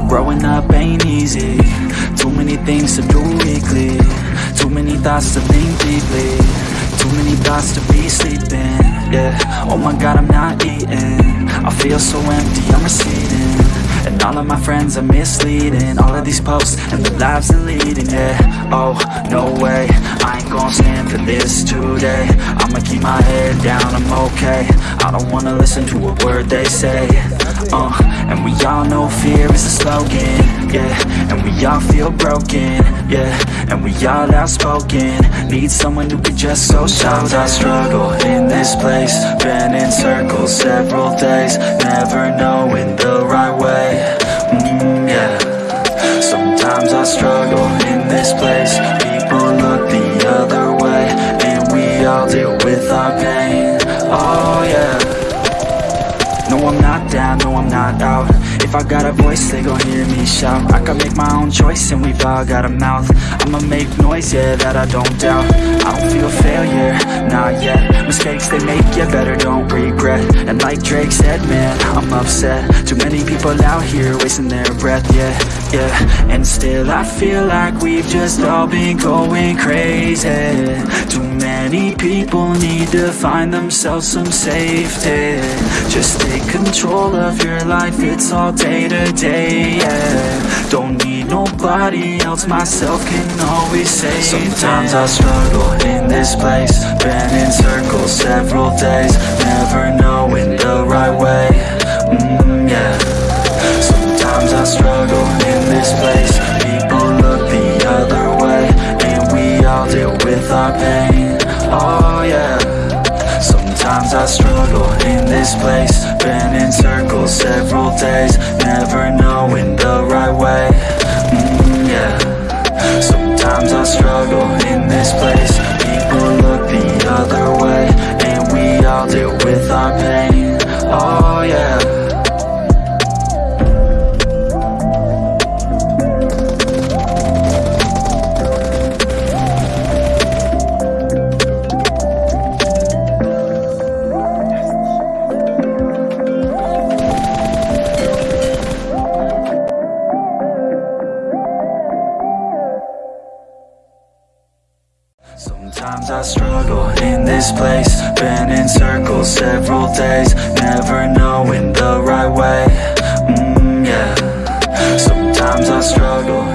growing up ain't easy. Too many things to do weekly. Too many thoughts to think deeply. Too many thoughts to be sleeping. Yeah, oh my god I'm not eating. I feel so empty, I'm receding. And all of my friends are misleading. All of these posts and the lives they're leading. Yeah, oh, no way. I ain't gon' stand for this today. I'ma keep my head down, I'm okay. I don't wanna listen to a word they say. Uh, And we all know fear is a slogan Yeah, and we all feel broken Yeah, and we all outspoken. Need someone who could just so Sometimes I struggle in this place. Been in circles several days Never knowing the right way. Mm, Yeah. Sometimes I struggle in this place. People look the other way And we all deal with our pain Oh yeah. No, I'm not down, no, I'm not out. If I got a voice, they gon' hear me shout. I can make my own choice and we've all got a mouth. I'ma make noise, yeah, that I don't doubt. I don't feel failure, not yet Mistakes they make, you better don't regret. And like Drake said, man, I'm upset. Too many people out here wasting their breath, yeah, yeah. And still I feel like we've just all been going crazy. Too many people need to find themselves some safety. Just take control of your life, it's all day to day, yeah. Don't need nobody else, myself can always save Sometimes I struggle this place. Been in circles several days. Never knowing the right way, mm, yeah. Sometimes I struggle in this place. People look the other way And we all deal with our pain, oh yeah. Sometimes I struggle in this place. Been in circles several days. Never with our pain. Oh Sometimes I struggle in this place. Been in circles several days Never knowing the right way. Mm, yeah. Sometimes I struggle